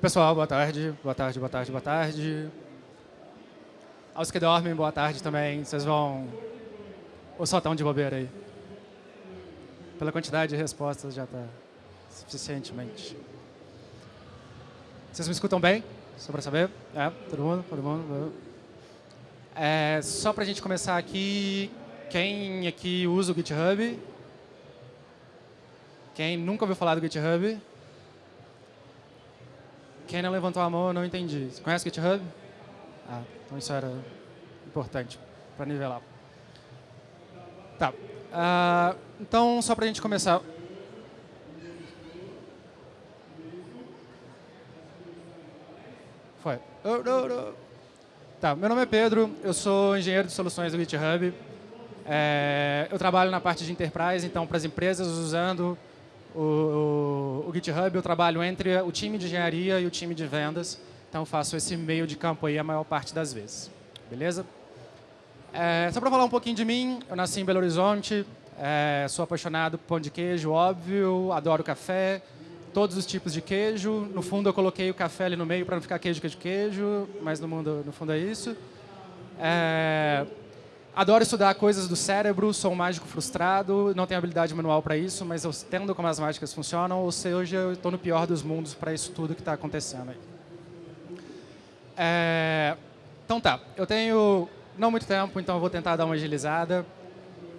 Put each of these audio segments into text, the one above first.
Pessoal, boa tarde, boa tarde, boa tarde, boa tarde. Aos que dormem, boa tarde também. Vocês vão... Ou só estão de bobeira aí? Pela quantidade de respostas já está suficientemente. Vocês me escutam bem? Só para saber? É, todo mundo? Todo mundo? É, só para a gente começar aqui, quem aqui usa o GitHub? Quem nunca ouviu falar do GitHub? Quem não levantou a mão, eu não entendi. Você conhece GitHub? Ah, então isso era importante para nivelar. Tá. Uh, então, só para a gente começar. Foi. Tá, meu nome é Pedro, eu sou engenheiro de soluções do GitHub. É, eu trabalho na parte de enterprise, então para as empresas usando o, o, GitHub, eu trabalho entre o time de engenharia e o time de vendas. Então, faço esse meio de campo aí a maior parte das vezes. Beleza? É, só para falar um pouquinho de mim, eu nasci em Belo Horizonte, é, sou apaixonado por pão de queijo, óbvio, adoro café, todos os tipos de queijo. No fundo, eu coloquei o café ali no meio para não ficar queijo, queijo, queijo, mas no, mundo, no fundo é isso. É, Adoro estudar coisas do cérebro, sou um mágico frustrado, não tenho habilidade manual para isso, mas eu entendo como as mágicas funcionam, ou seja, eu estou no pior dos mundos para isso tudo que está acontecendo aí. É... Então tá, eu tenho não muito tempo, então eu vou tentar dar uma agilizada.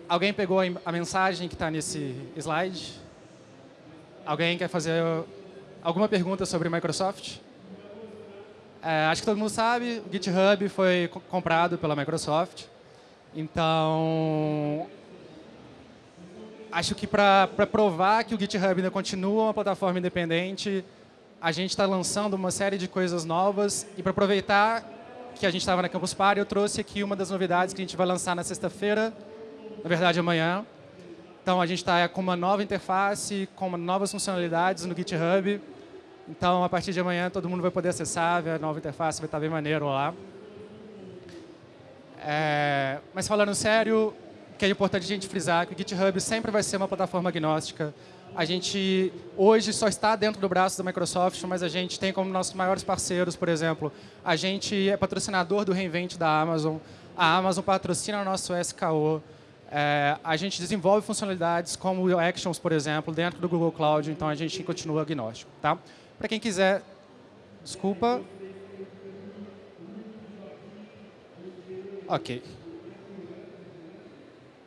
Alguém pegou a mensagem que está nesse slide? Alguém quer fazer alguma pergunta sobre Microsoft? É, acho que todo mundo sabe, o GitHub foi comprado pela Microsoft. Então, acho que para provar que o GitHub ainda continua uma plataforma independente, a gente está lançando uma série de coisas novas e para aproveitar que a gente estava na Campus Party, eu trouxe aqui uma das novidades que a gente vai lançar na sexta-feira, na verdade amanhã. Então, a gente está com uma nova interface, com novas funcionalidades no GitHub. Então, a partir de amanhã, todo mundo vai poder acessar, ver a nova interface, vai estar bem maneiro lá. É, mas falando sério, que é importante a gente frisar que o GitHub sempre vai ser uma plataforma agnóstica. A gente hoje só está dentro do braço da Microsoft, mas a gente tem como nossos maiores parceiros, por exemplo, a gente é patrocinador do Reinvent da Amazon, a Amazon patrocina o nosso SKO, é, a gente desenvolve funcionalidades como o Actions, por exemplo, dentro do Google Cloud, então a gente continua agnóstico. Tá? Para quem quiser, desculpa, Ok.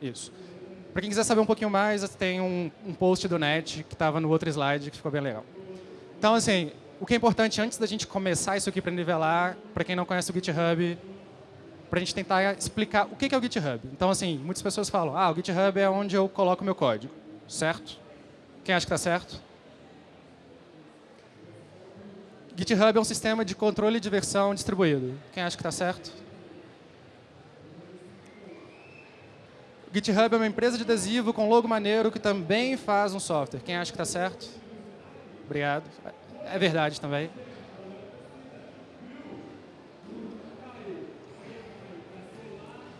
Isso. Para quem quiser saber um pouquinho mais, tem um, um post do NET que estava no outro slide que ficou bem legal. Então, assim, o que é importante antes da gente começar isso aqui para nivelar, para quem não conhece o GitHub, para a gente tentar explicar o que é o GitHub. Então, assim, muitas pessoas falam, ah, o GitHub é onde eu coloco meu código, certo? Quem acha que está certo? GitHub é um sistema de controle de versão distribuído. Quem acha que está certo? GitHub é uma empresa de adesivo com logo maneiro que também faz um software. Quem acha que está certo? Obrigado. É verdade também.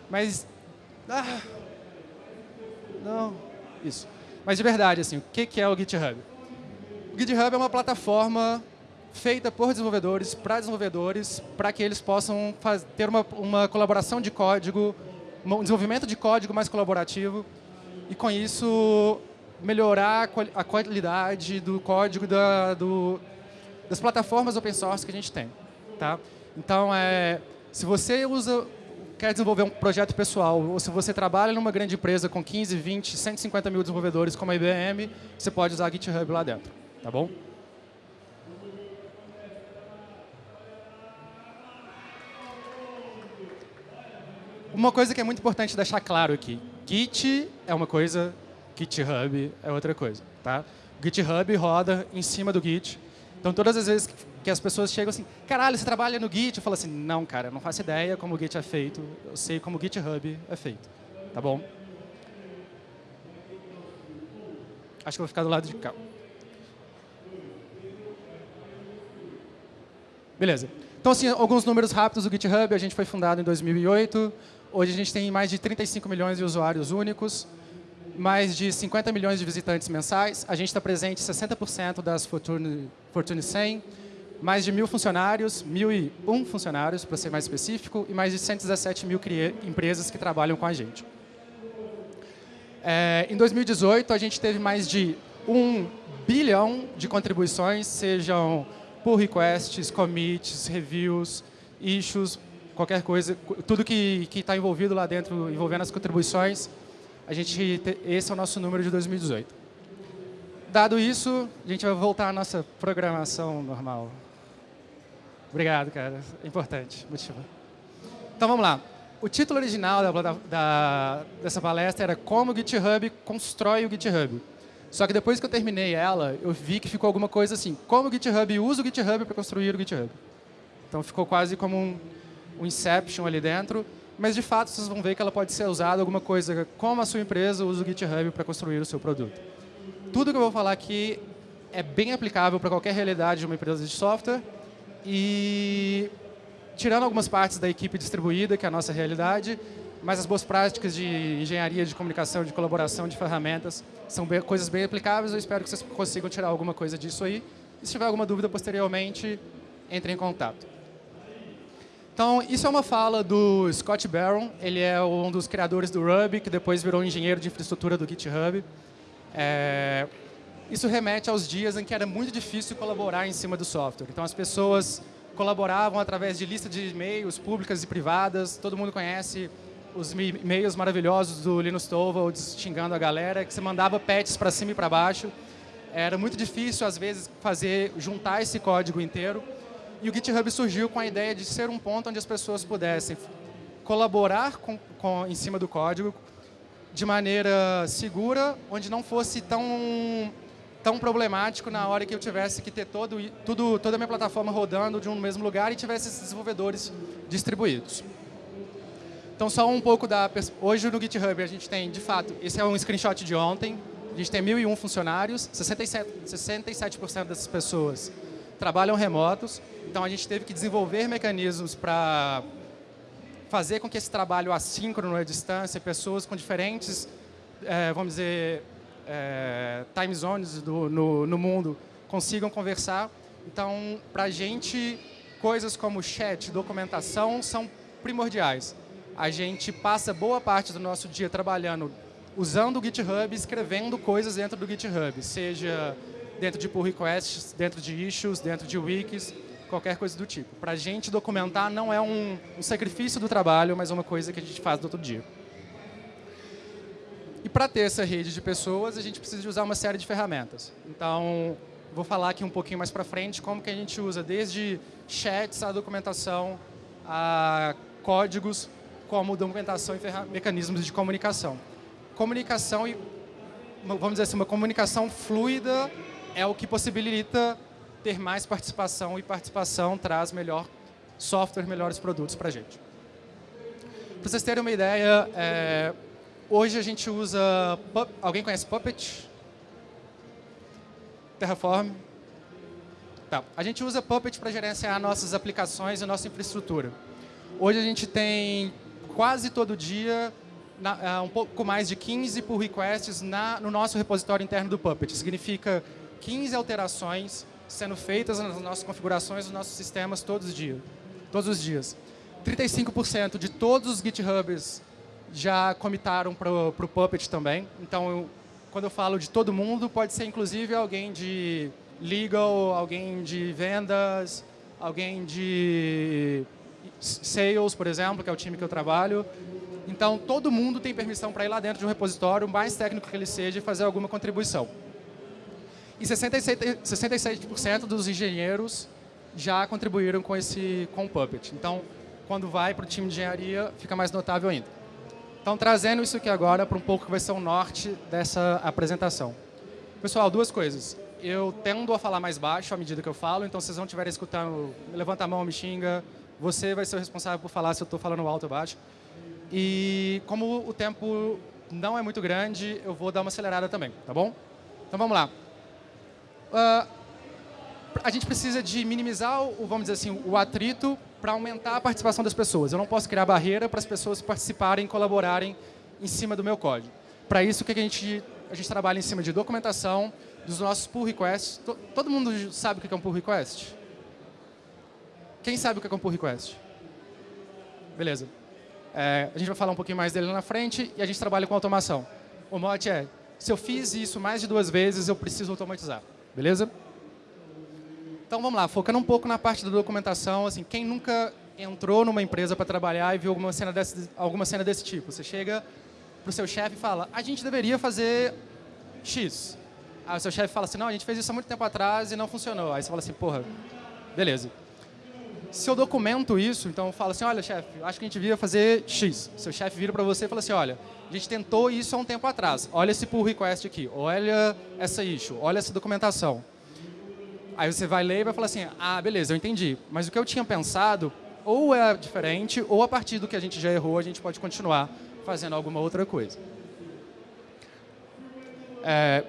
Mas... Ah, não. Isso. Mas de verdade, assim, o que é o GitHub? O GitHub é uma plataforma feita por desenvolvedores, para desenvolvedores, para que eles possam ter uma, uma colaboração de código um desenvolvimento de código mais colaborativo e, com isso, melhorar a qualidade do código da, do, das plataformas open source que a gente tem. Tá? Então, é, se você usa, quer desenvolver um projeto pessoal, ou se você trabalha numa grande empresa com 15, 20, 150 mil desenvolvedores como a IBM, você pode usar GitHub lá dentro. Tá bom? Uma coisa que é muito importante deixar claro aqui. Git é uma coisa, GitHub é outra coisa. Tá? GitHub roda em cima do Git. Então, todas as vezes que as pessoas chegam assim, caralho, você trabalha no Git? Eu falo assim, não, cara, eu não faço ideia como o Git é feito. Eu sei como o GitHub é feito. Tá bom? Acho que eu vou ficar do lado de cá. Beleza. Então, assim, alguns números rápidos do GitHub. A gente foi fundado em 2008. Hoje a gente tem mais de 35 milhões de usuários únicos, mais de 50 milhões de visitantes mensais. A gente está presente em 60% das Fortune, Fortune 100. mais de mil funcionários, mil e um funcionários, para ser mais específico, e mais de 117 mil empresas que trabalham com a gente. É, em 2018, a gente teve mais de um bilhão de contribuições, sejam pull requests, commits, reviews, issues, qualquer coisa, tudo que está envolvido lá dentro, envolvendo as contribuições, a gente, esse é o nosso número de 2018. Dado isso, a gente vai voltar à nossa programação normal. Obrigado, cara. É importante. Motivo. Então, vamos lá. O título original da, da, dessa palestra era Como o GitHub constrói o GitHub. Só que depois que eu terminei ela, eu vi que ficou alguma coisa assim. Como o GitHub usa o GitHub para construir o GitHub. Então, ficou quase como um, um Inception ali dentro. Mas, de fato, vocês vão ver que ela pode ser usada alguma coisa como a sua empresa usa o GitHub para construir o seu produto. Tudo que eu vou falar aqui é bem aplicável para qualquer realidade de uma empresa de software. E, tirando algumas partes da equipe distribuída, que é a nossa realidade, mas as boas práticas de engenharia, de comunicação, de colaboração, de ferramentas, são bem, coisas bem aplicáveis. Eu espero que vocês consigam tirar alguma coisa disso aí. E se tiver alguma dúvida posteriormente, entre em contato. Então, isso é uma fala do Scott Barron. Ele é um dos criadores do Ruby, que depois virou engenheiro de infraestrutura do GitHub. É, isso remete aos dias em que era muito difícil colaborar em cima do software. Então, as pessoas colaboravam através de listas de e-mails públicas e privadas. Todo mundo conhece os e-mails maravilhosos do Linus Torvalds xingando a galera, que você mandava patches para cima e para baixo. Era muito difícil, às vezes, fazer juntar esse código inteiro. E o GitHub surgiu com a ideia de ser um ponto onde as pessoas pudessem colaborar com, com, em cima do código de maneira segura, onde não fosse tão tão problemático na hora que eu tivesse que ter todo, tudo, toda a minha plataforma rodando de um mesmo lugar e tivesse esses desenvolvedores distribuídos. Então, só um pouco da... Hoje, no GitHub, a gente tem, de fato, esse é um screenshot de ontem, a gente tem 1.001 funcionários, 67%, 67 dessas pessoas trabalham remotos, então a gente teve que desenvolver mecanismos para fazer com que esse trabalho assíncrono à distância, pessoas com diferentes, é, vamos dizer, é, time zones do, no, no mundo consigam conversar. Então, para a gente, coisas como chat, documentação são primordiais. A gente passa boa parte do nosso dia trabalhando usando o GitHub, escrevendo coisas dentro do GitHub, seja dentro de pull requests, dentro de issues, dentro de wikis, qualquer coisa do tipo. Para a gente, documentar não é um, um sacrifício do trabalho, mas é uma coisa que a gente faz do outro dia. E para ter essa rede de pessoas, a gente precisa de usar uma série de ferramentas. Então, vou falar aqui um pouquinho mais para frente como que a gente usa desde chats, a documentação, a códigos, como documentação e mecanismos de comunicação. Comunicação e, vamos dizer assim, uma comunicação fluida é o que possibilita ter mais participação e participação traz melhor software, melhores produtos para a gente. Para vocês terem uma ideia, é, Hoje a gente usa... Alguém conhece Puppet? Terraform? Tá. A gente usa Puppet para gerenciar nossas aplicações e nossa infraestrutura. Hoje a gente tem quase todo dia uh, um pouco mais de 15 pull requests na, no nosso repositório interno do Puppet. Significa 15 alterações sendo feitas nas nossas configurações dos nossos sistemas todos os dias. Todos os dias. 35% de todos os GitHubs já comitaram para o Puppet também. Então, eu, quando eu falo de todo mundo, pode ser inclusive alguém de legal, alguém de vendas, alguém de sales, por exemplo, que é o time que eu trabalho. Então, todo mundo tem permissão para ir lá dentro de um repositório, mais técnico que ele seja, e fazer alguma contribuição. E 67%, 67 dos engenheiros já contribuíram com esse com o Puppet. Então, quando vai para o time de engenharia, fica mais notável ainda. Então, trazendo isso aqui agora para um pouco que vai ser o norte dessa apresentação. Pessoal, duas coisas. Eu tendo a falar mais baixo à medida que eu falo, então se vocês não estiverem escutando, levanta a mão, me xinga. Você vai ser o responsável por falar se eu estou falando alto ou baixo. E como o tempo não é muito grande, eu vou dar uma acelerada também, tá bom? Então vamos lá. Uh, a gente precisa de minimizar, o, vamos dizer assim, o atrito para aumentar a participação das pessoas. Eu não posso criar barreira para as pessoas participarem, colaborarem em cima do meu código. Para isso, o que a gente, a gente trabalha em cima de documentação, dos nossos pull requests. Todo mundo sabe o que é um pull request? Quem sabe o que é um pull request? Beleza. É, a gente vai falar um pouquinho mais dele na frente e a gente trabalha com automação. O mote é, se eu fiz isso mais de duas vezes, eu preciso automatizar. Beleza? Então vamos lá, focando um pouco na parte da documentação, assim, quem nunca entrou numa empresa para trabalhar e viu alguma cena desse, alguma cena desse tipo? Você chega para o seu chefe e fala, a gente deveria fazer X. Aí o seu chefe fala assim, não, a gente fez isso há muito tempo atrás e não funcionou. Aí você fala assim, porra, beleza. Se eu documento isso, então eu falo assim, olha, chefe, acho que a gente devia fazer X. Seu chefe vira para você e fala assim, olha, a gente tentou isso há um tempo atrás. Olha esse pull request aqui, olha essa issue, olha essa documentação. Aí você vai ler e vai falar assim, ah, beleza, eu entendi. Mas o que eu tinha pensado ou é diferente, ou a partir do que a gente já errou, a gente pode continuar fazendo alguma outra coisa. É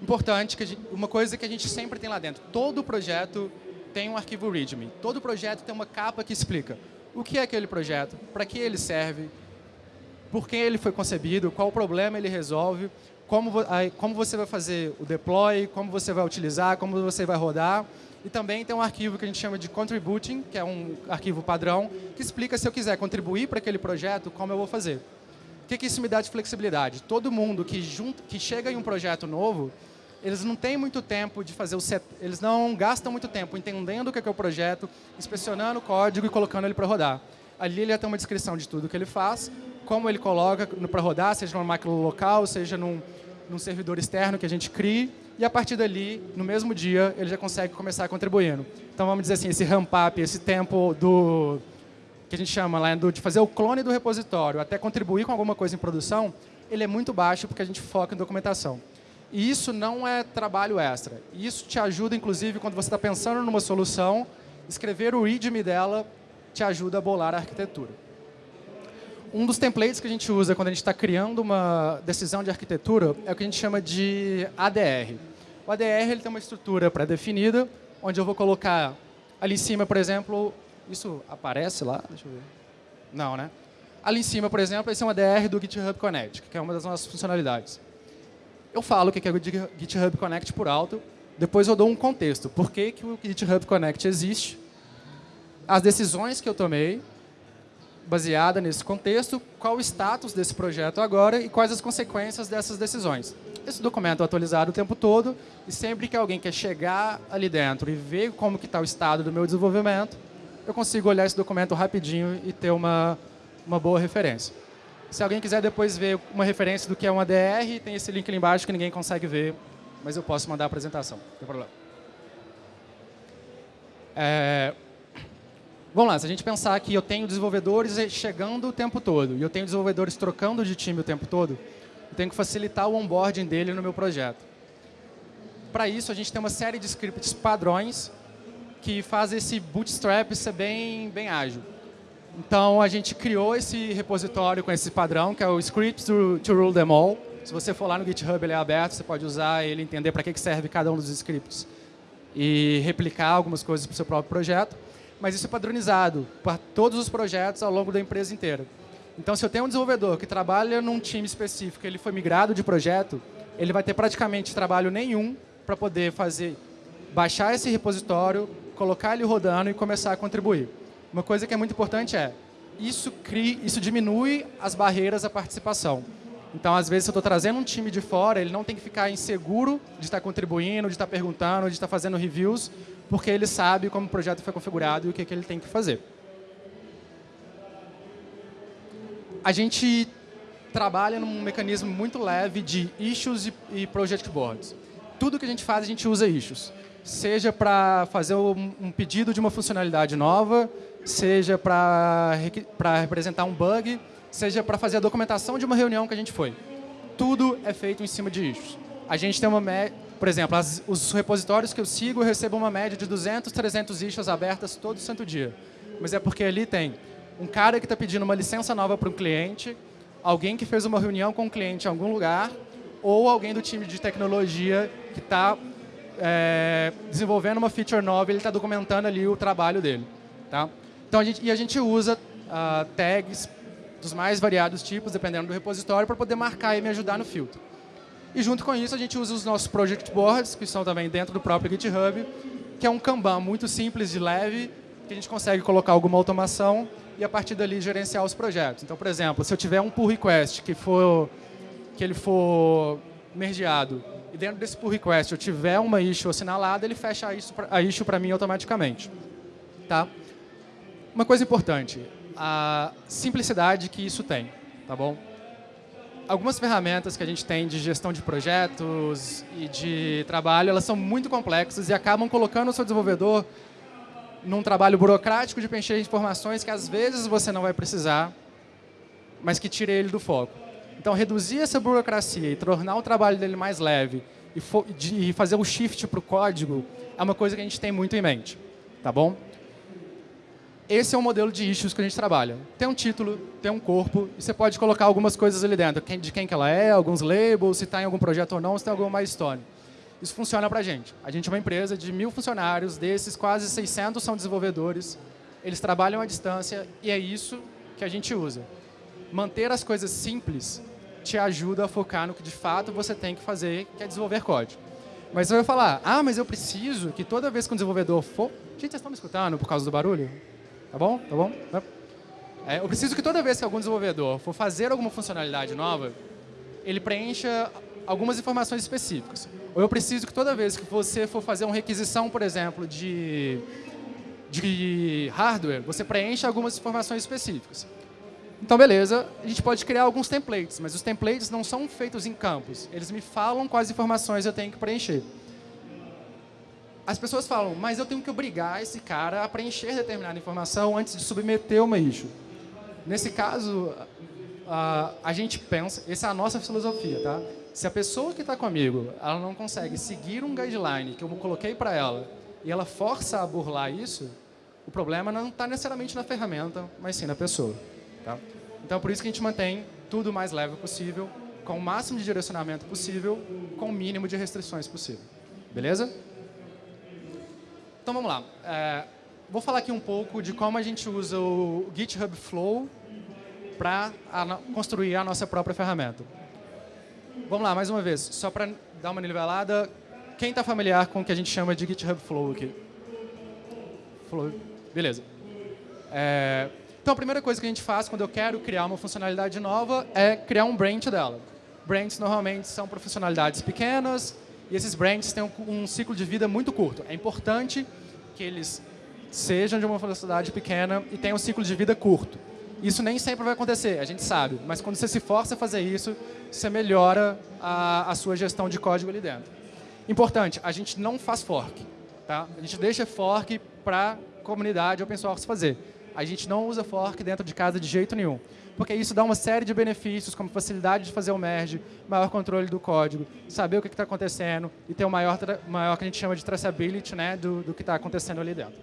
importante que gente, uma coisa que a gente sempre tem lá dentro, todo projeto tem um arquivo README. Todo projeto tem uma capa que explica o que é aquele projeto, para que ele serve, por que ele foi concebido, qual problema ele resolve, como, como você vai fazer o deploy, como você vai utilizar, como você vai rodar. E também tem um arquivo que a gente chama de contributing, que é um arquivo padrão, que explica se eu quiser contribuir para aquele projeto, como eu vou fazer. O que, que isso me dá de flexibilidade? Todo mundo que, junto, que chega em um projeto novo, eles não têm muito tempo de fazer o set, eles não gastam muito tempo entendendo o que é, o projeto, inspecionando o código e colocando ele para rodar. Ali ele já tem uma descrição de tudo que ele faz, como ele coloca para rodar, seja numa máquina local, seja num, num servidor externo que a gente crie, e a partir dali, no mesmo dia, ele já consegue começar contribuindo. Então, vamos dizer assim, esse ramp-up, esse tempo do que a gente chama lá, do, de fazer o clone do repositório até contribuir com alguma coisa em produção, ele é muito baixo porque a gente foca em documentação. E isso não é trabalho extra. Isso te ajuda, inclusive, quando você está pensando numa solução, escrever o README dela te ajuda a bolar a arquitetura. Um dos templates que a gente usa quando a gente está criando uma decisão de arquitetura é o que a gente chama de ADR. O ADR ele tem uma estrutura pré-definida, onde eu vou colocar ali em cima, por exemplo, isso aparece lá? Deixa eu ver. Não, né? Ali em cima, por exemplo, esse é um ADR do GitHub Connect, que é uma das nossas funcionalidades. Eu falo o que é o GitHub Connect por alto, depois eu dou um contexto. Por que, que o GitHub Connect existe? As decisões que eu tomei baseada nesse contexto, qual o status desse projeto agora e quais as consequências dessas decisões. Esse documento é atualizado o tempo todo e sempre que alguém quer chegar ali dentro e ver como está o estado do meu desenvolvimento, eu consigo olhar esse documento rapidinho e ter uma, uma boa referência. Se alguém quiser depois ver uma referência do que é uma DR, tem esse link ali embaixo que ninguém consegue ver, mas eu posso mandar a apresentação, não tem problema. É, Vamos lá, se a gente pensar que eu tenho desenvolvedores chegando o tempo todo e eu tenho desenvolvedores trocando de time o tempo todo, eu tenho que facilitar o onboarding dele no meu projeto. Para isso, a gente tem uma série de scripts padrões que faz esse bootstrap ser bem, bem ágil. Então, a gente criou esse repositório com esse padrão, que é o Scripts to, to Rule Them All. Se você for lá no GitHub, ele é aberto, você pode usar ele, entender para que serve cada um dos scripts e replicar algumas coisas para o seu próprio projeto mas isso é padronizado para todos os projetos ao longo da empresa inteira. Então, se eu tenho um desenvolvedor que trabalha num time específico, ele foi migrado de projeto, ele vai ter praticamente trabalho nenhum para poder fazer, baixar esse repositório, colocar ele rodando e começar a contribuir. Uma coisa que é muito importante é, isso, cria, isso diminui as barreiras à participação. Então, às vezes, se eu estou trazendo um time de fora, ele não tem que ficar inseguro de estar contribuindo, de estar perguntando, de estar fazendo reviews, porque ele sabe como o projeto foi configurado e o que, que ele tem que fazer. A gente trabalha num mecanismo muito leve de issues e, e project boards. Tudo que a gente faz, a gente usa issues. Seja para fazer um, um pedido de uma funcionalidade nova, seja para representar um bug, seja para fazer a documentação de uma reunião que a gente foi. Tudo é feito em cima de issues. A gente tem uma por exemplo, as, os repositórios que eu sigo, eu recebo uma média de 200, 300 issues abertas todo santo dia. Mas é porque ali tem um cara que está pedindo uma licença nova para um cliente, alguém que fez uma reunião com um cliente em algum lugar, ou alguém do time de tecnologia que está é, desenvolvendo uma feature nova e ele está documentando ali o trabalho dele. Tá? Então, a gente, e a gente usa uh, tags dos mais variados tipos, dependendo do repositório, para poder marcar e me ajudar no filtro. E junto com isso, a gente usa os nossos project boards, que são também dentro do próprio GitHub, que é um Kanban muito simples de leve, que a gente consegue colocar alguma automação e a partir dali gerenciar os projetos. Então, por exemplo, se eu tiver um pull request que for que ele for mergeado e dentro desse pull request eu tiver uma issue assinalada, ele fecha a issue para mim automaticamente. Tá? Uma coisa importante, a simplicidade que isso tem, tá bom? Algumas ferramentas que a gente tem de gestão de projetos e de trabalho, elas são muito complexas e acabam colocando o seu desenvolvedor num trabalho burocrático de preencher informações que às vezes você não vai precisar, mas que tire ele do foco. Então, reduzir essa burocracia e tornar o trabalho dele mais leve e, e fazer o shift para o código é uma coisa que a gente tem muito em mente. Tá bom? Esse é o modelo de issues que a gente trabalha. Tem um título, tem um corpo, e você pode colocar algumas coisas ali dentro, de quem que ela é, alguns labels, se está em algum projeto ou não, se tem alguma história. Isso funciona para a gente. A gente é uma empresa de mil funcionários, desses quase 600 são desenvolvedores, eles trabalham à distância e é isso que a gente usa. Manter as coisas simples te ajuda a focar no que de fato você tem que fazer, que é desenvolver código. Mas você vai falar, ah, mas eu preciso que toda vez que um desenvolvedor for... Gente, vocês estão me escutando por causa do barulho? Tá bom? Tá bom? É, eu preciso que toda vez que algum desenvolvedor for fazer alguma funcionalidade nova, ele preencha algumas informações específicas. Ou eu preciso que toda vez que você for fazer uma requisição, por exemplo, de, de hardware, você preencha algumas informações específicas. Então, beleza, a gente pode criar alguns templates, mas os templates não são feitos em campos. Eles me falam quais informações eu tenho que preencher. As pessoas falam, mas eu tenho que obrigar esse cara a preencher determinada informação antes de submeter uma issue. Nesse caso, a, a gente pensa, essa é a nossa filosofia, tá? Se a pessoa que está comigo, ela não consegue seguir um guideline que eu coloquei para ela e ela força a burlar isso, o problema não está necessariamente na ferramenta, mas sim na pessoa. Tá? Então, por isso que a gente mantém tudo o mais leve possível, com o máximo de direcionamento possível, com o mínimo de restrições possível. Beleza? Então, vamos lá. É, vou falar aqui um pouco de como a gente usa o GitHub Flow para construir a nossa própria ferramenta. Vamos lá, mais uma vez, só para dar uma nivelada, quem está familiar com o que a gente chama de GitHub Flow aqui? Flow. Beleza. É, então, a primeira coisa que a gente faz quando eu quero criar uma funcionalidade nova é criar um branch dela. Branches normalmente são para funcionalidades pequenas e esses branches têm um, um ciclo de vida muito curto. É importante que eles sejam de uma velocidade pequena e tenham um ciclo de vida curto. Isso nem sempre vai acontecer, a gente sabe, mas quando você se força a fazer isso, você melhora a, a sua gestão de código ali dentro. Importante, a gente não faz fork. Tá? A gente deixa fork para a comunidade open source fazer a gente não usa fork dentro de casa de jeito nenhum. Porque isso dá uma série de benefícios, como facilidade de fazer o merge, maior controle do código, saber o que está acontecendo e ter o maior, maior que a gente chama de traceability né, do, do que está acontecendo ali dentro.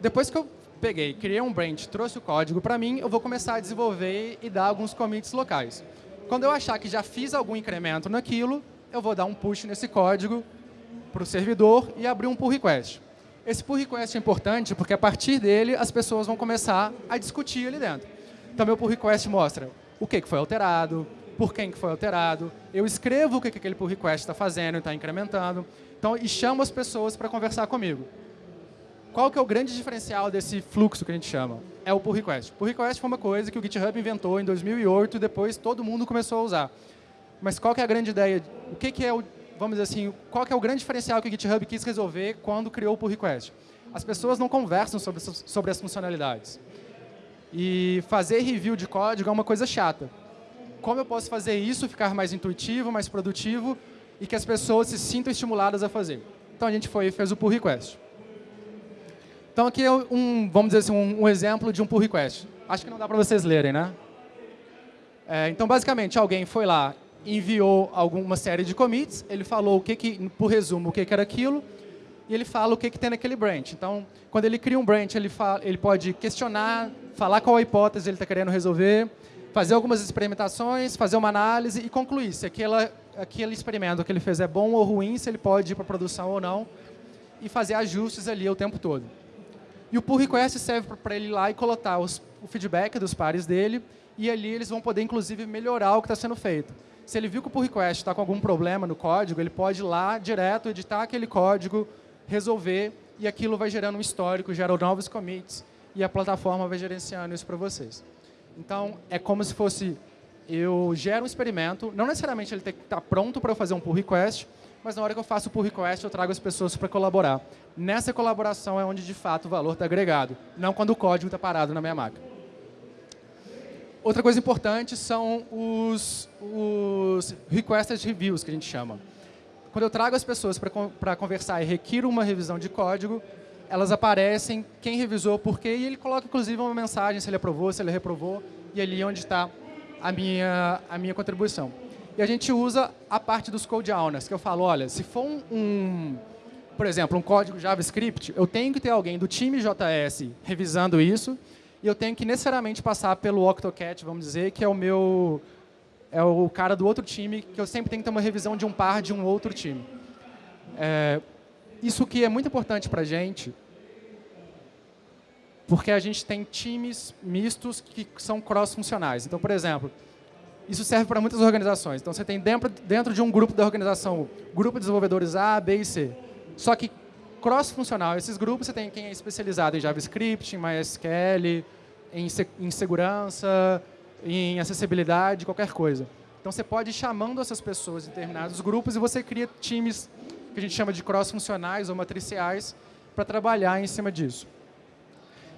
Depois que eu peguei, criei um branch, trouxe o código para mim, eu vou começar a desenvolver e dar alguns commits locais. Quando eu achar que já fiz algum incremento naquilo, eu vou dar um push nesse código para o servidor e abrir um pull request. Esse pull request é importante porque a partir dele as pessoas vão começar a discutir ali dentro. Então, meu pull request mostra o que, foi alterado, por quem que foi alterado, eu escrevo o que, que aquele pull request está fazendo está incrementando, então, e chamo as pessoas para conversar comigo. Qual que é o grande diferencial desse fluxo que a gente chama? É o pull request. Pull request foi uma coisa que o GitHub inventou em 2008 e depois todo mundo começou a usar. Mas qual que é a grande ideia? O que, que é o vamos dizer assim, qual que é o grande diferencial que o GitHub quis resolver quando criou o pull request? As pessoas não conversam sobre, sobre as funcionalidades. E fazer review de código é uma coisa chata. Como eu posso fazer isso ficar mais intuitivo, mais produtivo e que as pessoas se sintam estimuladas a fazer? Então a gente foi e fez o pull request. Então aqui é um, vamos dizer assim, um, um exemplo de um pull request. Acho que não dá para vocês lerem, né? É, então, basicamente, alguém foi lá enviou alguma série de commits, ele falou o que, que por resumo, o que, que era aquilo, e ele fala o que, que tem naquele branch. Então, quando ele cria um branch, ele, fala, ele pode questionar, falar qual a hipótese ele está querendo resolver, fazer algumas experimentações, fazer uma análise e concluir se aquela, aquele experimento que ele fez é bom ou ruim, se ele pode ir para produção ou não, e fazer ajustes ali o tempo todo. E o pull request serve para ele ir lá e coletar os, o feedback dos pares dele, e ali eles vão poder, inclusive, melhorar o que está sendo feito. Se ele viu que o pull request está com algum problema no código, ele pode ir lá direto, editar aquele código, resolver e aquilo vai gerando um histórico, gera novos commits, e a plataforma vai gerenciando isso para vocês. Então, é como se fosse, eu gero um experimento, não necessariamente ele tem que estar pronto para eu fazer um pull request, mas na hora que eu faço o pull request, eu trago as pessoas para colaborar. Nessa colaboração é onde, de fato, o valor está agregado, não quando o código está parado na minha máquina. Outra coisa importante são os, os requested reviews, que a gente chama. Quando eu trago as pessoas para conversar e requiro uma revisão de código, elas aparecem, quem revisou, por quê, e ele coloca, inclusive, uma mensagem se ele aprovou, se ele reprovou, e ali é onde está a minha, a minha contribuição. E a gente usa a parte dos code owners, que eu falo, olha, se for um, um, por exemplo, um código JavaScript, eu tenho que ter alguém do time JS revisando isso, e eu tenho que necessariamente passar pelo Octocat, vamos dizer, que é o meu é o cara do outro time, que eu sempre tenho que ter uma revisão de um par de um outro time. É, isso que é muito importante para a gente, porque a gente tem times mistos que são cross-funcionais. Então, por exemplo, isso serve para muitas organizações. Então, você tem dentro, dentro de um grupo da organização, grupo de desenvolvedores A, B e C. Só que cross-funcional, esses grupos, você tem quem é especializado em JavaScript, em MySQL, em, em segurança, em acessibilidade, qualquer coisa. Então, você pode ir chamando essas pessoas em determinados grupos e você cria times que a gente chama de cross-funcionais ou matriciais para trabalhar em cima disso.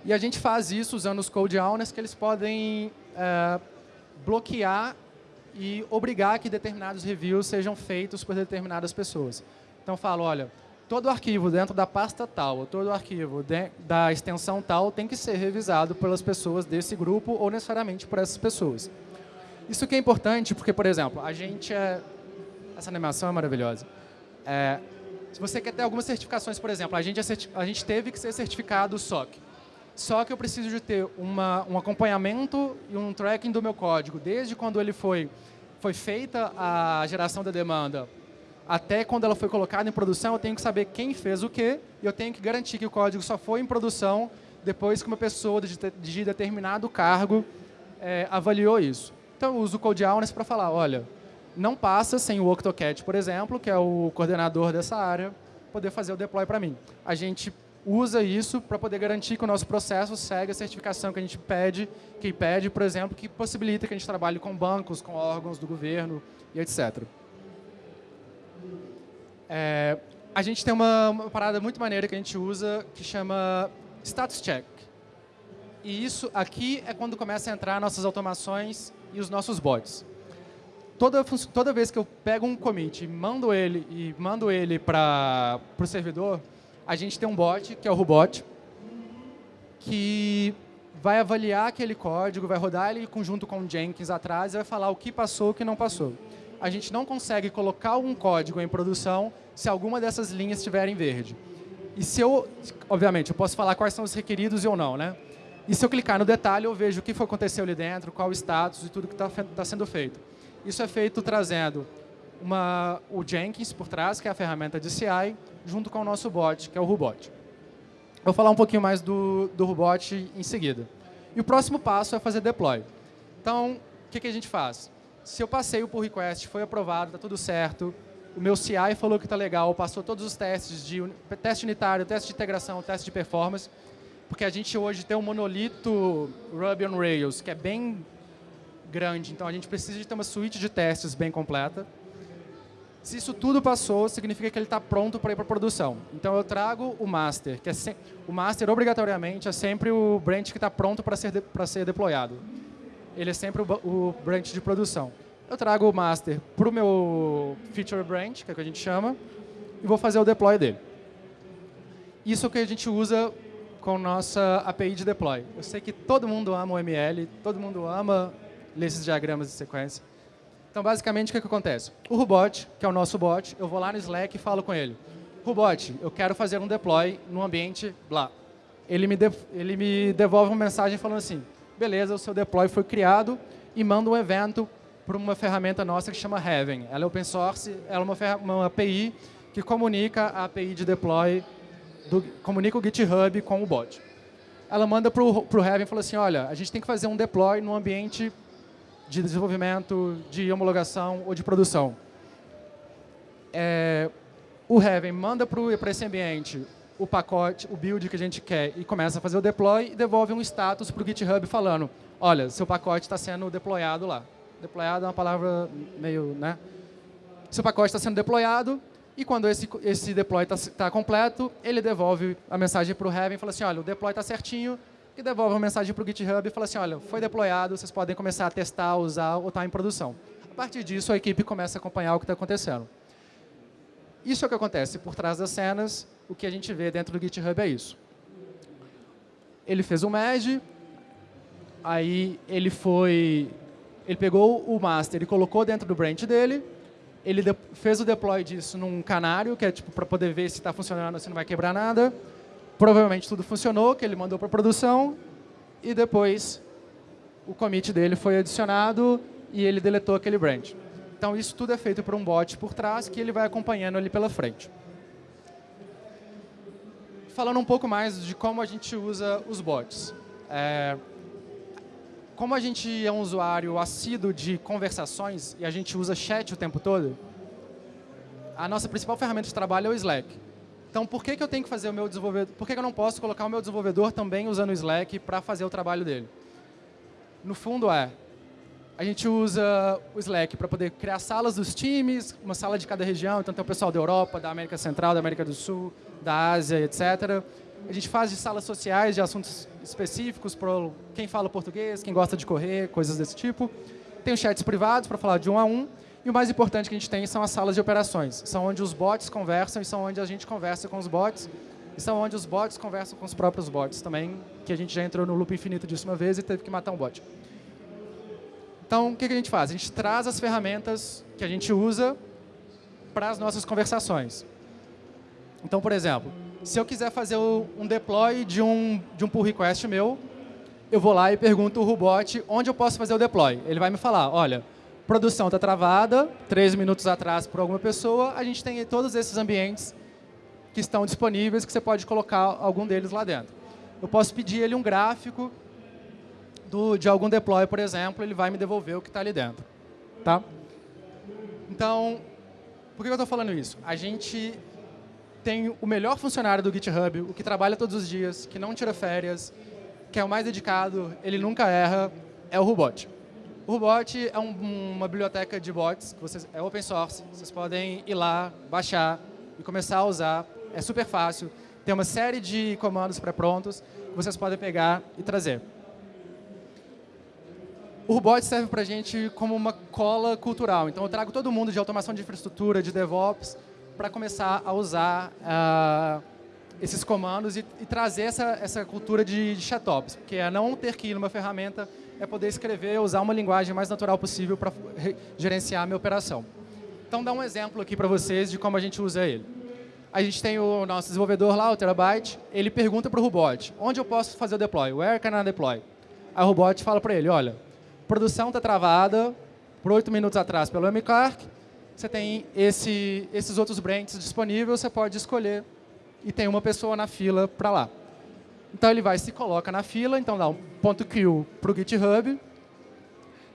E a gente faz isso usando os code owners, que eles podem é, bloquear e obrigar que determinados reviews sejam feitos por determinadas pessoas. Então, falo, olha, todo arquivo dentro da pasta tal, todo arquivo da extensão tal tem que ser revisado pelas pessoas desse grupo ou necessariamente por essas pessoas. Isso que é importante porque, por exemplo, a gente é... Essa animação é maravilhosa. É, se você quer ter algumas certificações, por exemplo, a gente, é a gente teve que ser certificado SOC. Só que eu preciso de ter uma, um acompanhamento e um tracking do meu código, desde quando ele foi, foi feita a geração da demanda até quando ela foi colocada em produção, eu tenho que saber quem fez o quê e eu tenho que garantir que o código só foi em produção depois que uma pessoa de, de determinado cargo é, avaliou isso. Então, eu uso o Code Owners para falar, olha, não passa sem o Octocat, por exemplo, que é o coordenador dessa área, poder fazer o deploy para mim. A gente usa isso para poder garantir que o nosso processo segue a certificação que a gente pede, que pede, por exemplo, que possibilita que a gente trabalhe com bancos, com órgãos do governo e etc. É, a gente tem uma, uma, parada muito maneira que a gente usa que chama status check. E isso aqui é quando começa a entrar nossas automações e os nossos bots. Toda, toda vez que eu pego um commit e mando ele, e mando ele para o servidor, a gente tem um bot, que é o Rubot, que vai avaliar aquele código, vai rodar ele junto com o Jenkins atrás e vai falar o que passou o que não passou a gente não consegue colocar um código em produção se alguma dessas linhas estiver em verde. E se eu, obviamente, eu posso falar quais são os requeridos ou não, né? E se eu clicar no detalhe, eu vejo o que aconteceu ali dentro, qual o status e tudo que está tá sendo feito. Isso é feito trazendo uma, o Jenkins por trás, que é a ferramenta de CI, junto com o nosso bot, que é o Rubot. Vou falar um pouquinho mais do, do Rubot em seguida. E o próximo passo é fazer deploy. Então, o que, que a gente faz? Se eu passei o pull request, foi aprovado, está tudo certo, o meu CI falou que está legal, passou todos os testes de teste unitário, teste de integração, teste de performance, porque a gente hoje tem um monolito Ruby on Rails, que é bem grande, então a gente precisa de ter uma suíte de testes bem completa. Se isso tudo passou, significa que ele está pronto para ir para produção. Então eu trago o master, que é o master obrigatoriamente é sempre o branch que está pronto para ser, para ser deployado ele é sempre o, o branch de produção. Eu trago o master para o meu feature branch, que é o que a gente chama, e vou fazer o deploy dele. Isso é o que a gente usa com nossa API de deploy. Eu sei que todo mundo ama o ML, todo mundo ama ler esses diagramas de sequência. Então, basicamente, o que, que acontece? O Rubot, que é o nosso bot, eu vou lá no Slack e falo com ele. Rubot, eu quero fazer um deploy no ambiente blá. Ele me, ele me devolve uma mensagem falando assim, beleza, o seu deploy foi criado e manda um evento para uma ferramenta nossa que chama Heaven. Ela é open source, ela é uma, uma API que comunica a API de deploy, do, comunica o GitHub com o bot. Ela manda para o Heaven e fala assim, olha, a gente tem que fazer um deploy no ambiente de desenvolvimento, de homologação ou de produção. É, o Heaven manda para esse ambiente o pacote, o build que a gente quer e começa a fazer o deploy e devolve um status para o GitHub falando, olha, seu pacote está sendo deployado lá. Deployado é uma palavra meio, né? Seu pacote está sendo deployado e quando esse, esse deploy está tá completo, ele devolve a mensagem para o Heaven e fala assim, olha, o deploy está certinho, e devolve uma mensagem para o GitHub e fala assim, olha, foi deployado, vocês podem começar a testar, usar ou estar tá em produção. A partir disso, a equipe começa a acompanhar o que está acontecendo. Isso é o que acontece por trás das cenas, o que a gente vê dentro do GitHub é isso. Ele fez um merge, aí ele foi, ele pegou o master e colocou dentro do branch dele, ele fez o deploy disso num canário, que é tipo para poder ver se está funcionando, se não vai quebrar nada. Provavelmente tudo funcionou, que ele mandou para produção, e depois o commit dele foi adicionado e ele deletou aquele branch. Então, isso tudo é feito por um bot por trás que ele vai acompanhando ali pela frente. Falando um pouco mais de como a gente usa os bots. É, como a gente é um usuário assíduo de conversações e a gente usa chat o tempo todo, a nossa principal ferramenta de trabalho é o Slack. Então, por que, que eu tenho que fazer o meu desenvolvedor? Por que, que eu não posso colocar o meu desenvolvedor também usando o Slack para fazer o trabalho dele? No fundo é, a gente usa o Slack para poder criar salas dos times, uma sala de cada região, então tem o pessoal da Europa, da América Central, da América do Sul, da Ásia, etc. A gente faz de salas sociais de assuntos específicos para quem fala português, quem gosta de correr, coisas desse tipo. Tem os chats privados para falar de um a um. E o mais importante que a gente tem são as salas de operações. São onde os bots conversam e são onde a gente conversa com os bots. E são onde os bots conversam com os próprios bots também, que a gente já entrou no loop infinito disso uma vez e teve que matar um bot. Então, o que a gente faz? A gente traz as ferramentas que a gente usa para as nossas conversações. Então, por exemplo, se eu quiser fazer um deploy de um, de um pull request meu, eu vou lá e pergunto o robot onde eu posso fazer o deploy. Ele vai me falar, olha, produção está travada, três minutos atrás por alguma pessoa, a gente tem todos esses ambientes que estão disponíveis, que você pode colocar algum deles lá dentro. Eu posso pedir ele um gráfico do, de algum deploy, por exemplo, ele vai me devolver o que está ali dentro. Tá? Então, por que eu estou falando isso? A gente tem o melhor funcionário do GitHub, o que trabalha todos os dias, que não tira férias, que é o mais dedicado, ele nunca erra, é o Rubot. O Rubot é um, uma biblioteca de bots, que vocês, é open source, vocês podem ir lá, baixar e começar a usar. É super fácil, tem uma série de comandos pré-prontos que vocês podem pegar e trazer. O Rubot serve para a gente como uma cola cultural. Então, eu trago todo mundo de automação de infraestrutura, de DevOps, para começar a usar uh, esses comandos e, e, trazer essa, essa cultura de, de chatops, que é não ter que ir numa ferramenta, é poder escrever, usar uma linguagem mais natural possível para gerenciar a minha operação. Então, dá um exemplo aqui para vocês de como a gente usa ele. A gente tem o nosso desenvolvedor lá, o Terabyte, ele pergunta para o robot, onde eu posso fazer o deploy? Where can I deploy? Aí o robot fala para ele, olha, produção está travada por oito minutos atrás pelo M. Clark, você tem esse, esses outros branches disponíveis, você pode escolher e tem uma pessoa na fila para lá. Então ele vai se coloca na fila, então dá um ponto .q para o GitHub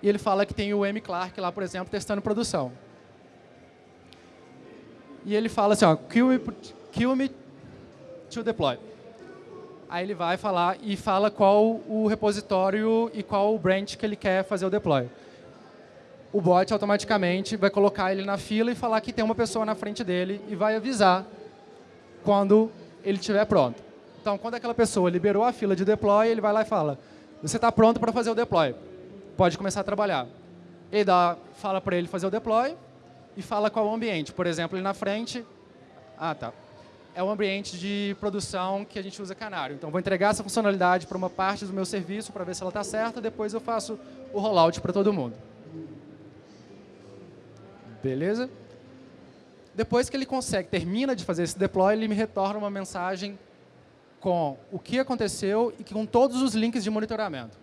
e ele fala que tem o M. Clark lá, por exemplo, testando produção. E ele fala assim, ó, kill me, kill me to deploy. Aí ele vai falar e fala qual o repositório e qual o branch que ele quer fazer o deploy o bot automaticamente vai colocar ele na fila e falar que tem uma pessoa na frente dele e vai avisar quando ele estiver pronto. Então, quando aquela pessoa liberou a fila de deploy, ele vai lá e fala, você está pronto para fazer o deploy, pode começar a trabalhar. Ele dá, fala para ele fazer o deploy e fala qual o ambiente. Por exemplo, ele na frente, ah, tá. É um ambiente de produção que a gente usa canário. Então, vou entregar essa funcionalidade para uma parte do meu serviço para ver se ela está certa, depois eu faço o rollout para todo mundo. Beleza? Depois que ele consegue, termina de fazer esse deploy, ele me retorna uma mensagem com o que aconteceu e com todos os links de monitoramento.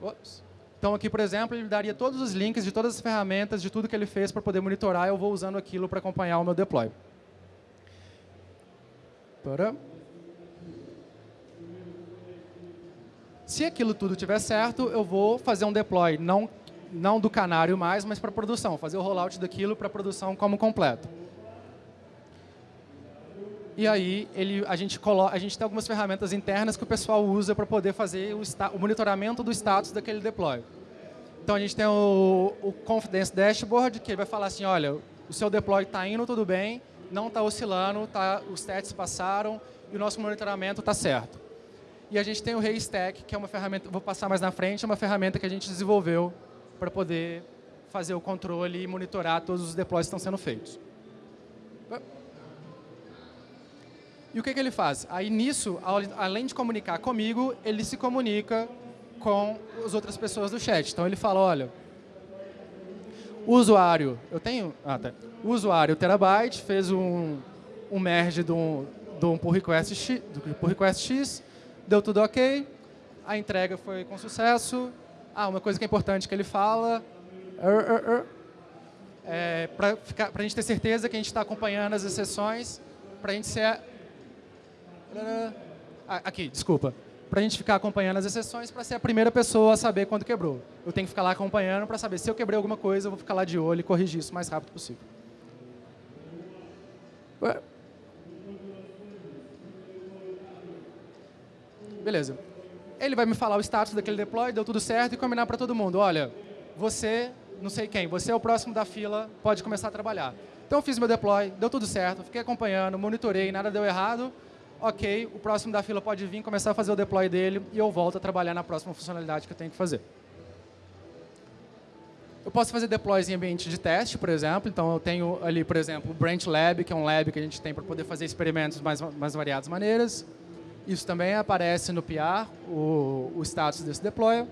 Ops. Então, aqui, por exemplo, ele daria todos os links de todas as ferramentas, de tudo que ele fez para poder monitorar, eu vou usando aquilo para acompanhar o meu deploy. Para. Se aquilo tudo estiver certo, eu vou fazer um deploy não não do canário mais, mas para produção, fazer o rollout daquilo para produção como completo. E aí ele, a, gente coloca, a gente tem algumas ferramentas internas que o pessoal usa para poder fazer o, o, monitoramento do status daquele deploy. Então a gente tem o, o Confidence Dashboard, que vai falar assim, olha, o seu deploy está indo tudo bem, não está oscilando, tá, os testes passaram e o nosso monitoramento está certo. E a gente tem o Haystack, que é uma ferramenta, vou passar mais na frente, é uma ferramenta que a gente desenvolveu para poder fazer o controle e monitorar todos os deploys que estão sendo feitos. E o que, que ele faz? Aí nisso, além de comunicar comigo, ele se comunica com as outras pessoas do chat. Então ele fala, olha, usuário, eu tenho, ah, tá. usuário Terabyte fez um, um merge de um, de um pull request, X, do pull request X, deu tudo ok, a entrega foi com sucesso. Ah, uma coisa que é importante que ele fala, er, er, er, é, para a gente ter certeza que a gente está acompanhando as exceções, para a gente ser... Aqui, desculpa. Para a gente ficar acompanhando as exceções, para ser a primeira pessoa a saber quando quebrou. Eu tenho que ficar lá acompanhando para saber se eu quebrei alguma coisa, eu vou ficar lá de olho e corrigir isso o mais rápido possível. Beleza. Ele vai me falar o status daquele deploy, deu tudo certo, e combinar para todo mundo. Olha, você, não sei quem, você é o próximo da fila, pode começar a trabalhar. Então eu fiz meu deploy, deu tudo certo, fiquei acompanhando, monitorei, nada deu errado. Ok, o próximo da fila pode vir, começar a fazer o deploy dele e eu volto a trabalhar na próxima funcionalidade que eu tenho que fazer. Eu posso fazer deploys em ambiente de teste, por exemplo. Então, eu tenho ali, por exemplo, o Branch Lab, que é um lab que a gente tem para poder fazer experimentos mais, mais variadas maneiras. Isso também aparece no PR, o, o status desse deploy.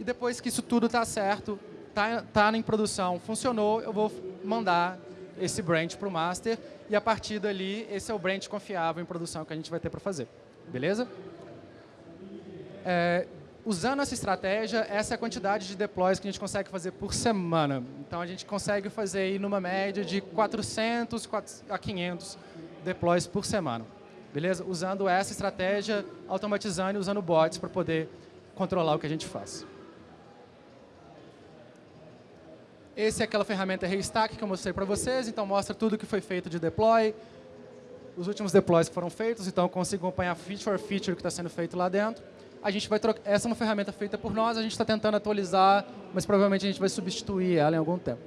E depois que isso tudo está certo, está tá em produção, funcionou, eu vou mandar esse branch para o master e a partir dali, esse é o branch confiável em produção que a gente vai ter para fazer. Beleza? É, usando essa estratégia, essa é a quantidade de deploys que a gente consegue fazer por semana. Então, a gente consegue fazer aí numa média de 400 a 500 deploys por semana beleza? Usando essa estratégia, automatizando e usando bots para poder controlar o que a gente faz. Esse é aquela ferramenta Restack que eu mostrei para vocês, então mostra tudo que foi feito de deploy, os últimos deploys que foram feitos, então eu consigo acompanhar feature por feature que está sendo feito lá dentro. A gente vai trocar, essa é uma ferramenta feita por nós, a gente está tentando atualizar, mas provavelmente a gente vai substituir ela em algum tempo.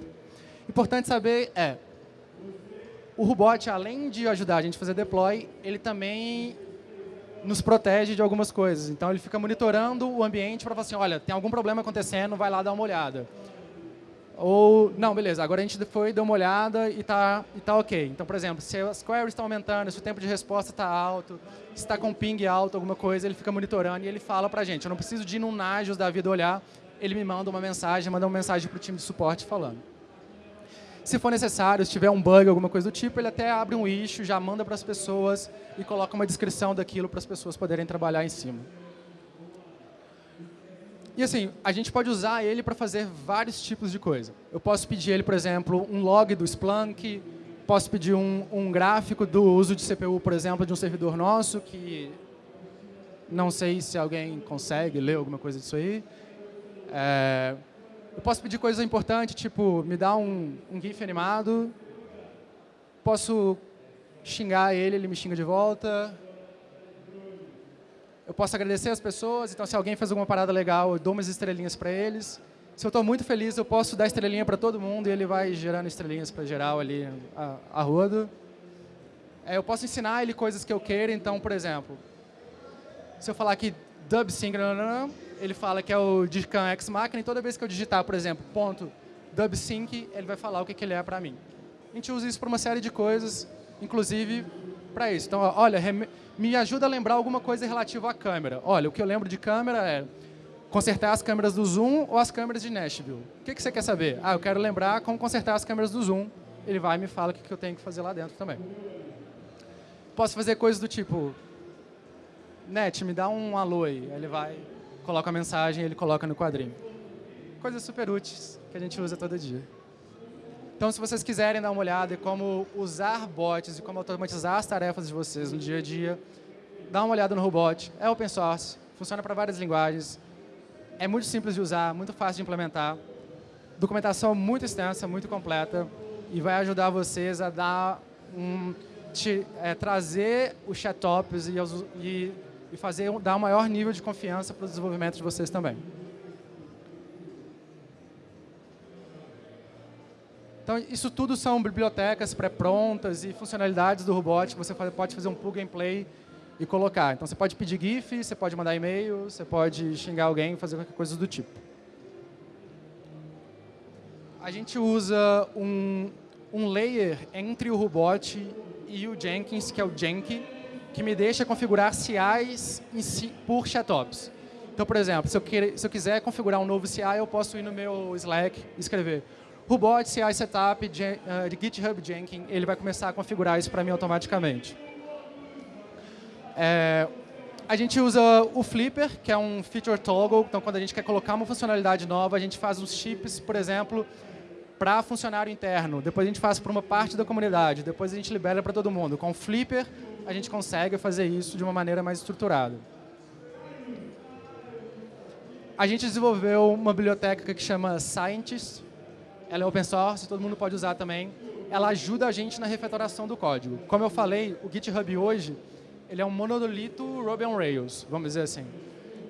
Importante saber é, o Rubot, além de ajudar a gente a fazer deploy, ele também nos protege de algumas coisas. Então, ele fica monitorando o ambiente para falar assim, olha, tem algum problema acontecendo, vai lá dar uma olhada. Ou, não, beleza, agora a gente foi, deu uma olhada e está e tá ok. Então, por exemplo, se as queries estão aumentando, se o tempo de resposta está alto, se está com ping alto, alguma coisa, ele fica monitorando e ele fala para a gente. Eu não preciso de ir num Nagios da vida olhar, ele me manda uma mensagem, manda uma mensagem para o time de suporte falando. Se for necessário, se tiver um bug, alguma coisa do tipo, ele até abre um issue, já manda para as pessoas e coloca uma descrição daquilo para as pessoas poderem trabalhar em cima. E assim, a gente pode usar ele para fazer vários tipos de coisa. Eu posso pedir ele, por exemplo, um log do Splunk, posso pedir um, um gráfico do uso de CPU, por exemplo, de um servidor nosso, que não sei se alguém consegue ler alguma coisa disso aí. É, eu posso pedir coisas importantes, tipo, me dá um, um GIF animado. Posso xingar ele, ele me xinga de volta. Eu posso agradecer as pessoas, então se alguém fez alguma parada legal, eu dou umas estrelinhas para eles. Se eu estou muito feliz, eu posso dar estrelinha para todo mundo e ele vai gerando estrelinhas para geral ali a, a rodo. É, eu posso ensinar ele coisas que eu queira, então, por exemplo, se eu falar que dub sync, ele fala que é o Digicam X Máquina, e toda vez que eu digitar, por exemplo, ponto dubsync, ele vai falar o que, que ele é para mim. A gente usa isso para uma série de coisas, inclusive para isso. Então, olha, me ajuda a lembrar alguma coisa relativa à câmera. Olha, o que eu lembro de câmera é consertar as câmeras do Zoom ou as câmeras de Nashville. O que, que você quer saber? Ah, eu quero lembrar como consertar as câmeras do Zoom. Ele vai e me fala o que, que eu tenho que fazer lá dentro também. Posso fazer coisas do tipo, Net, me dá um alô aí. Ele vai coloca a mensagem ele coloca no quadrinho. Coisas super úteis que a gente usa todo dia. Então, se vocês quiserem dar uma olhada em como usar bots e como automatizar as tarefas de vocês no dia a dia, dá uma olhada no Robot. É open source, funciona para várias linguagens. É muito simples de usar, muito fácil de implementar. Documentação muito extensa, muito completa e vai ajudar vocês a dar um, te, é, trazer os chattops e, e, e fazer, dar um maior nível de confiança para o desenvolvimento de vocês também. Então, isso tudo são bibliotecas pré-prontas e funcionalidades do robot que você pode fazer um plug and play e colocar. Então, você pode pedir GIF, você pode mandar e-mail, você pode xingar alguém, fazer qualquer coisa do tipo. A gente usa um, um layer entre o robot e o Jenkins, que é o Jenki, que me deixa configurar CIs si, por chatops. Então, por exemplo, se eu, se eu quiser configurar um novo CI, eu posso ir no meu Slack e escrever Robot CI Setup de, uh, de GitHub Jenkins, ele vai começar a configurar isso para mim automaticamente. É, a gente usa o Flipper, que é um feature toggle. Então, quando a gente quer colocar uma funcionalidade nova, a gente faz os chips, por exemplo, para funcionário interno. Depois a gente faz para uma parte da comunidade. Depois a gente libera para todo mundo. Com o Flipper, a gente consegue fazer isso de uma maneira mais estruturada. A gente desenvolveu uma biblioteca que chama Scientist, ela é open source, todo mundo pode usar também. Ela ajuda a gente na refatoração do código. Como eu falei, o GitHub hoje ele é um monolito Ruby on Rails, vamos dizer assim.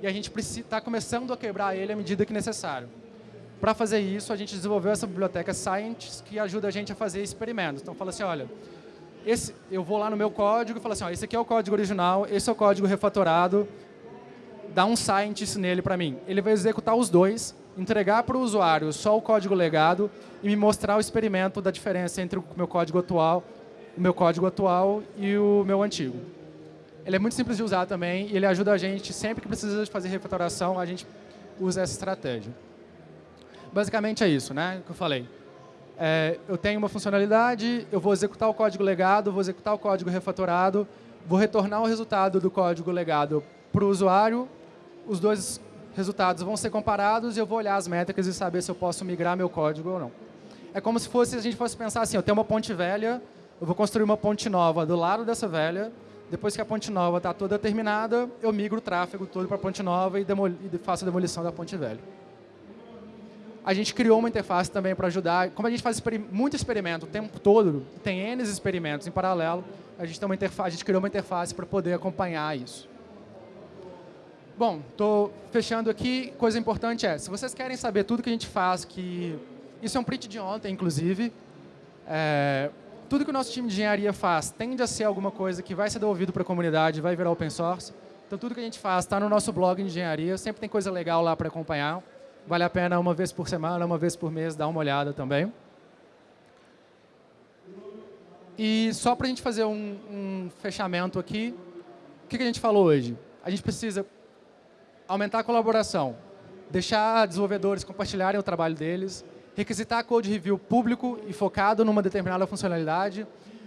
E a gente está começando a quebrar ele à medida que necessário. Para fazer isso, a gente desenvolveu essa biblioteca Science que ajuda a gente a fazer experimentos. Então, fala assim, olha, esse, eu vou lá no meu código e falo assim, ó, esse aqui é o código original, esse é o código refatorado, dá um scientist nele para mim. Ele vai executar os dois entregar para o usuário só o código legado e me mostrar o experimento da diferença entre o meu código atual, o meu código atual e o meu antigo. Ele é muito simples de usar também e ele ajuda a gente, sempre que precisa de fazer refatoração, a gente usa essa estratégia. Basicamente é isso, né, que eu falei. É, eu tenho uma funcionalidade, eu vou executar o código legado, vou executar o código refatorado, vou retornar o resultado do código legado para o usuário, os dois resultados vão ser comparados e eu vou olhar as métricas e saber se eu posso migrar meu código ou não. É como se fosse, a gente fosse pensar assim, eu tenho uma ponte velha, eu vou construir uma ponte nova do lado dessa velha, depois que a ponte nova está toda terminada, eu migro o tráfego todo para a ponte nova e, e faço a demolição da ponte velha. A gente criou uma interface também para ajudar. Como a gente faz muito experimento o tempo todo, tem N experimentos em paralelo, a gente, tem uma interface, a gente criou uma interface para poder acompanhar isso. Bom, estou fechando aqui. Coisa importante é, se vocês querem saber tudo que a gente faz, que isso é um print de ontem, inclusive, é, tudo que o nosso time de engenharia faz tende a ser alguma coisa que vai ser devolvido para a comunidade, vai virar open source. Então, tudo que a gente faz está no nosso blog de engenharia, sempre tem coisa legal lá para acompanhar. Vale a pena uma vez por semana, uma vez por mês, dar uma olhada também. E só para a gente fazer um, um fechamento aqui, o que, que a gente falou hoje? A gente precisa aumentar a colaboração, deixar desenvolvedores compartilharem o trabalho deles, requisitar code review público e focado numa determinada funcionalidade,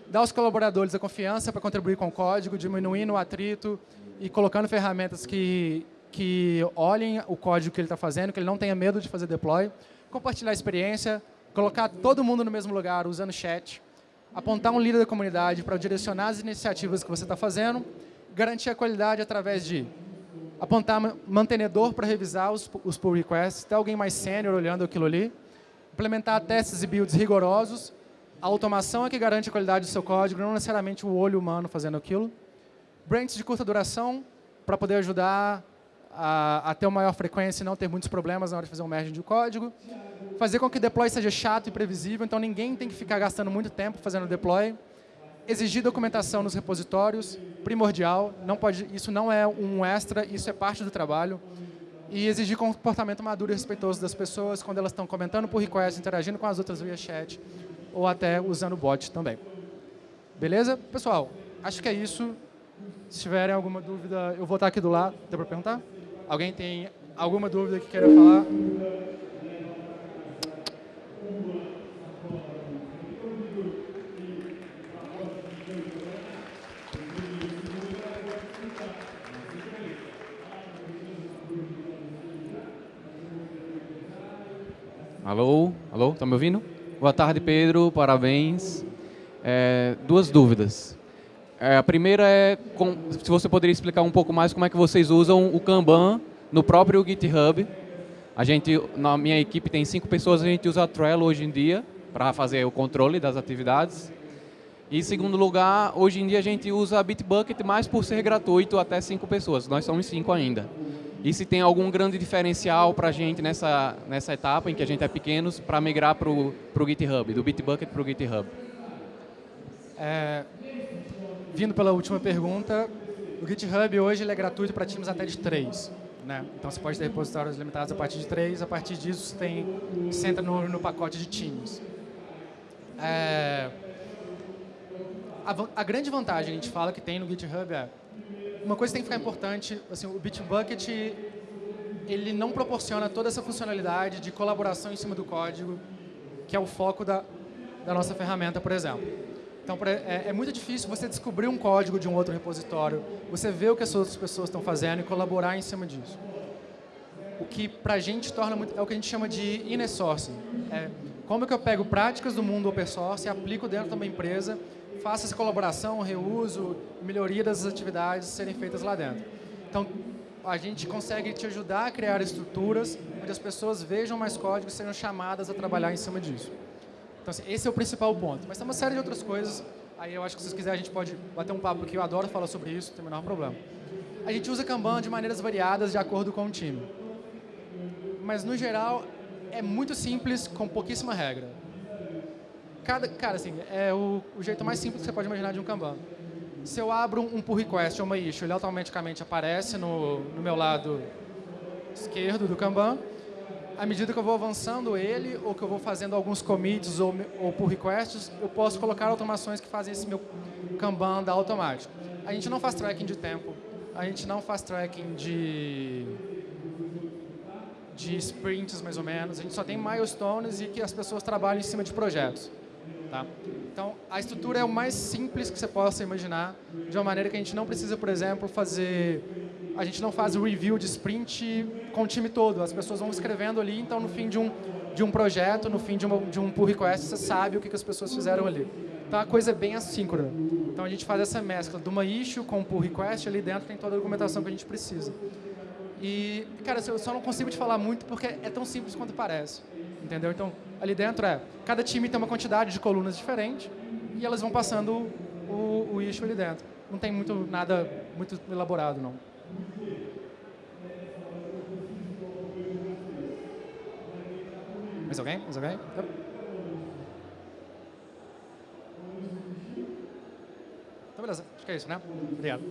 dar aos colaboradores a confiança para contribuir com o código, diminuindo o atrito e colocando ferramentas que, que olhem o código que ele está fazendo, que ele não tenha medo de fazer deploy, compartilhar a experiência, colocar todo mundo no mesmo lugar usando chat, apontar um líder da comunidade para direcionar as iniciativas que você está fazendo, garantir a qualidade através de apontar mantenedor para revisar os, os pull requests, ter alguém mais sênior olhando aquilo ali, implementar testes e builds rigorosos, a automação é que garante a qualidade do seu código, não necessariamente o olho humano fazendo aquilo. Branches de curta duração, para poder ajudar a, a, ter uma maior frequência e não ter muitos problemas na hora de fazer um merge de código. Fazer com que o deploy seja chato e previsível, então ninguém tem que ficar gastando muito tempo fazendo deploy exigir documentação nos repositórios, primordial, não pode, isso não é um extra, isso é parte do trabalho. E exigir comportamento maduro e respeitoso das pessoas quando elas estão comentando por request, interagindo com as outras via chat, ou até usando bot também. Beleza? Pessoal, acho que é isso. Se tiverem alguma dúvida, eu vou estar aqui do lado. Deu para perguntar? Alguém tem alguma dúvida que queira falar? Alô? Alô? Tá me ouvindo? Boa tarde, Pedro. Parabéns. É, duas dúvidas. É, a primeira é com, se você poderia explicar um pouco mais como é que vocês usam o Kanban no próprio GitHub. A gente, na minha equipe tem cinco pessoas, a gente usa Trello hoje em dia para fazer o controle das atividades. E em segundo lugar, hoje em dia a gente usa Bitbucket mais por ser gratuito até cinco pessoas. Nós somos cinco ainda. E se tem algum grande diferencial para a gente nessa, nessa etapa em que a gente é pequenos para migrar para o GitHub, do Bitbucket para o GitHub? É, vindo pela última pergunta, o GitHub hoje ele é gratuito para times até de três. Né? Então você pode ter repositórios limitados a partir de três, a partir disso você, tem, você entra no, no pacote de times. É, a, a, grande vantagem a gente fala que tem no GitHub é uma coisa que tem que ficar importante, assim, o Bitbucket ele não proporciona toda essa funcionalidade de colaboração em cima do código, que é o foco da, da nossa ferramenta, por exemplo. Então, é, é, muito difícil você descobrir um código de um outro repositório, você ver o que as outras pessoas estão fazendo e colaborar em cima disso. O que, para a gente, torna muito, é o que a gente chama de inner sourcing. É, como é que eu pego práticas do mundo open source e aplico dentro de uma empresa, faço essa colaboração, reuso, melhoria das atividades serem feitas lá dentro. Então, a gente consegue te ajudar a criar estruturas onde as pessoas vejam mais códigos e sejam chamadas a trabalhar em cima disso. Então, assim, esse é o principal ponto. Mas tem uma série de outras coisas. Aí eu acho que se vocês quiserem a gente pode bater um papo, porque eu adoro falar sobre isso, não tem o menor problema. A gente usa Kanban de maneiras variadas de acordo com o time. Mas, no geral, é muito simples, com pouquíssima regra. Cada, cara, assim, é o, o jeito mais simples que você pode imaginar de um Kanban. Se eu abro um pull request ou uma issue, ele automaticamente aparece no, no meu lado esquerdo do Kanban à medida que eu vou avançando ele, ou que eu vou fazendo alguns commits ou, ou pull requests, eu posso colocar automações que fazem esse meu Kanban andar automático. A gente não faz tracking de tempo, a gente não faz tracking de, de sprints, mais ou menos. A gente só tem milestones e que as pessoas trabalham em cima de projetos. Tá? Então, a estrutura é o mais simples que você possa imaginar, de uma maneira que a gente não precisa, por exemplo, fazer a gente não faz o review de sprint com o time todo. As pessoas vão escrevendo ali, então no fim de um, de um projeto, no fim de, uma, de um pull request, você sabe o que, que as pessoas fizeram ali. Então a coisa é bem assíncrona. Então a gente faz essa mescla de uma issue com um pull request, ali dentro tem toda a documentação que a gente precisa. E, cara, eu só não consigo te falar muito porque é tão simples quanto parece. Entendeu? Então, ali dentro é, cada time tem uma quantidade de colunas diferente e elas vão passando o, o issue ali dentro. Não tem muito nada muito elaborado, não. Mais alguém? Mais alguém? Então, beleza. Acho que é isso, né? Obrigado.